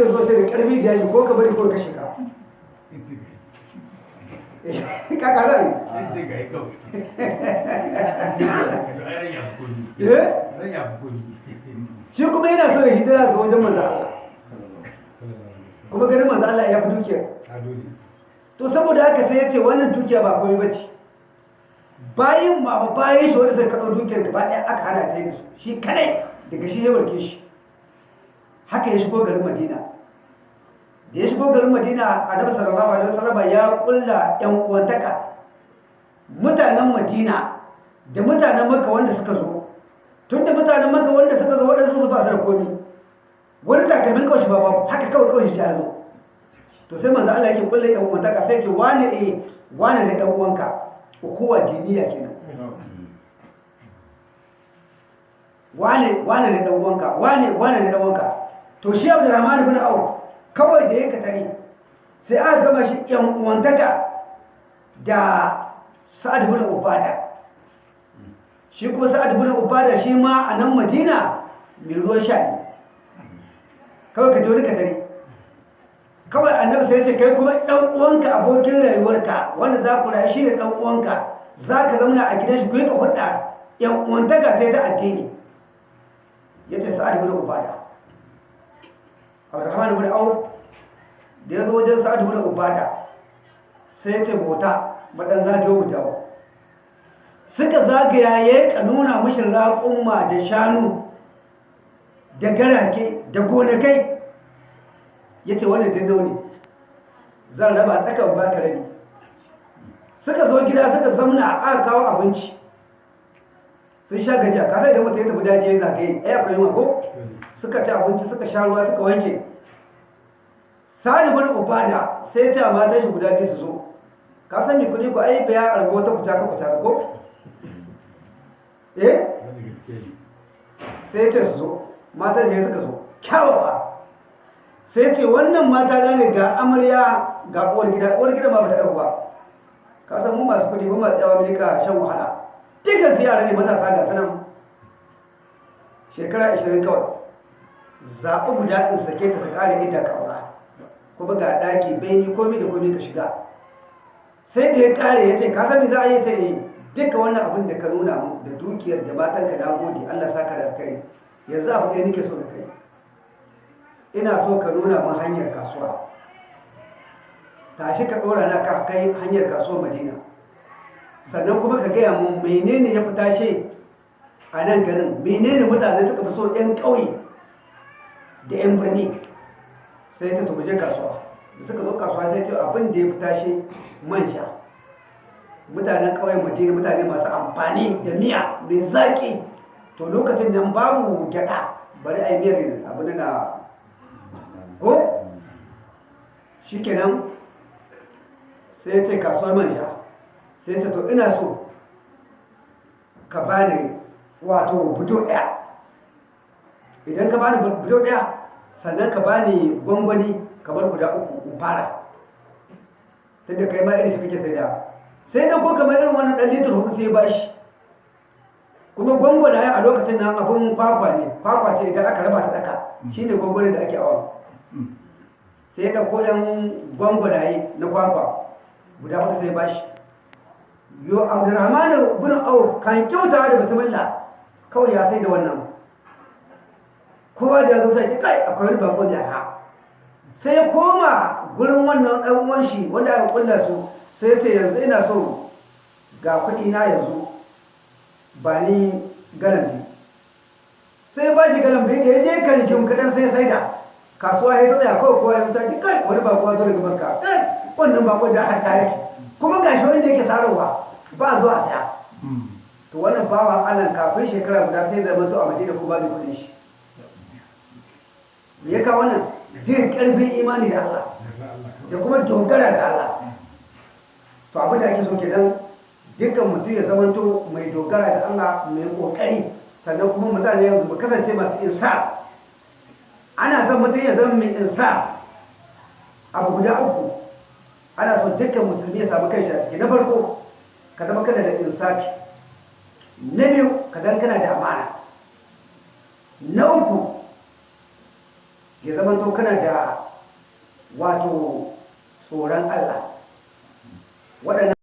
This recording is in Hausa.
ya zo sai da ƙarfi da yaji ko ka bari ko ka shiga ka. Ka zai eh? Shi kuma yana so ya hijira zuwa wajen manzo Allah. Kuma ganin manzo Allah ya fi dukiya to saboda haka sai ya ce wannan dukiya ba komai bace bayin ma ba bayin shi wanda zai kaɗo dukiyar gaba ɗaya aka hana ta da su. Shi kadai daga shi ya warke shi. Haka ya shigo garin Madina. Da ya shigo garin Madina Annabi sallallahu alaihi wasallam ya kulla yan uwantaka. Mutanen Madina da mutanen Makka wanda suka zo. Tun da mutanen Makka wanda suka zo waɗansu su ba su da komi. Wani takalmin kawai shi ba babu haka kawai kawai shi ya zo. To sai manzo Allah yake kulle yan uwantaka sai ce wane eh wane da dan uwanka? Ukuwa diniya kenan. Wane wane da dan uwanka? Wane wane da dan uwanka? To shi Abdurrahman ibn Auf kawai da yake tare sai aka gama shi yan uwantaka da Sa'ad ibn Ubada. Shi kuma Sa'ad ibn Ubada shi ma a nan Madina mai ruwan sha ne. Kawai ka je wani ka tare. Kawai annabi sai ce kai kuma ɗan uwanka abokin rayuwarka wanda za ku rayu shi ne ɗan uwanka za ka zauna a gidan shi ku yi ka hudda yan uwantaka ta ta addini. Ya ce sa'ad bin ubada. Abdurrahman bin auf da ya zo wajen sa'ad bin ubada sai ya ce bota madan zagayo mu dawo. Suka zagaya ya ka nuna mishi raƙumma da shanu da garake da gonakai. Ya ce wannan dindo ne? Zan raba tsakan baka rabi. Suka zo gida suka zamna a aka kawo abinci. Sun sha gajiya. Ka sai da mutum ya tafi daji ya zagaye ai akwai mako suka ci abinci suka sha ruwa suka wanke. Sani bin ubada sai ce a matan shi guda biyu su zo ka san me kuɗi ko? Ai biya argo wata kuta ka kuta ko? Eh? Sai ce su zo. Matan ne suka zo. Kyawawa. Sai ce wannan mata na ne ga amarya ga uwar gida. Uwar gida ba ba ta ɗauka ba. Ka san mu masu kuɗi ba masu tsawa mai ka shan wahala. Dukkan su ne matasa ga sanan shekara 20 kawai. Zaɓi guda in sake ta ta ƙare inda ka aura kuma ga ɗaki beni komi da komi ka shiga. Sai da ya ƙare ya ce ka san me za a yi? Ta yi duka wannan abin da ka nuna mu da dukiyar da matanka na gode Allah saka da kai yanzu abu ɗaya nake so da kai. Ina so ka nuna min hanyar kasuwa. Tashi ka ɗora na ka kai hanyar kasuwa madina. Sannan kuma ka gaya mun menene ya fi tashe a nan garin menene mutane suka fi so 'yan ƙauye da 'yan birni. Sai ta tubuje kasuwa. Da suka zo kasuwa sai ce abin da ya fi tashe man sha. Mutanen ƙauyen madina mutane masu amfani da miya mai zaƙi. To lokacin nan babu gyaɗa bari a yi miyar abin na ko? Shi kenan sai ce kasuwar manja sai ta to ina so ka bani wato budo ɗaya. Idan ka bani budo ɗaya sannan ka bani gwangwani kamar guda uku in fara. Tunda kai ma irin shi kake sai da sai da ko kamar irin wannan ɗan litir huɗu sai ba shi kuma gwangwana ya a lokacin nan abin kwakwa ne. Kwakwa ce idan aka raba ta tsaka. Shine gwangwani da ake awa. Sai ya ɗauko ɗan gwangwanaye na kwakwa. Guda huɗu sai ba shi yo abdurrahman bin auf kan kyauta da bismillah. Kawai ya sai da wannan. Kowa da ya zo sai kai akwai wani bako da ha. Sai ya koma gurin wannan ɗan uwan shi wanda aka kulla su sai ya ce yanzu ina so ga kuɗi na yanzu ba ni galan biyu. Sai ba shi da ya je kan jim kaɗan sai ya saida. Kasuwa ya tsaya kawai kowa ya tsaya kai wani bako ya zo daga banka kai wannan bako da haka yake kuma ga shi wanda yake sararwa ba zuwa saya. To wannan bawa Allah kafin shekara guda sai zama to a Madina ko babu kuɗin shi. Me ya kawo wannan jin ƙarfin imani da Allah da kuma dogara ga Allah. To abin da ake so kenan dukkan mutum ya zamanto mai dogara da Allah mai ƙoƙari sannan kuma mutane yanzu mu kasance masu insa. Ana son mutum ya zama mai insa. Abu guda uku ana son dukkan musulmi ya samu kai shi na farko ka zama kana da insafi. Na biyu ka zama kana da amana na uku ya zama to kana da wato tsoron Allah. Waɗannan